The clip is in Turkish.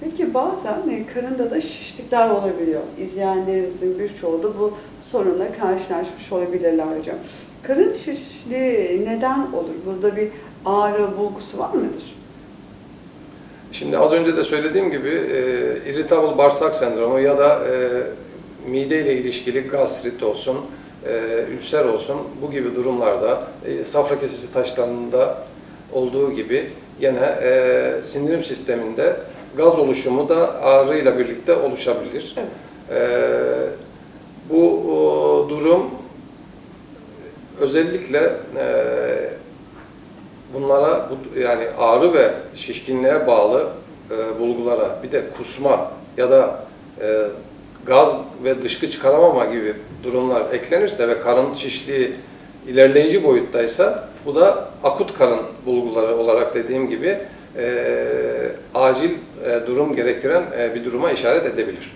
Peki bazen e, karında da şişlikler olabiliyor. İzleyenlerimizin birçoğu da bu sorunla karşılaşmış olabilirler hocam. Karın şişliği neden olur? Burada bir ağrı bulgusu var mıdır? Şimdi az önce de söylediğim gibi e, irritable bağırsak sendromu ya da e, mide ile ilişkili gastrit olsun, e, ülser olsun bu gibi durumlarda e, safra kesesi taşlarında olduğu gibi yine e, sindirim sisteminde gaz oluşumu da ağrıyla birlikte oluşabilir. Evet. E, bu o, durum özellikle e, bunlara bu, yani ağrı ve şişkinliğe bağlı e, bulgulara bir de kusma ya da e, gaz ve dışkı çıkaramama gibi durumlar eklenirse ve karın şişliği ilerleyici boyuttaysa bu da akut karın bulguları olarak dediğim gibi e, acil e, durum gerektiren e, bir duruma işaret edebilir.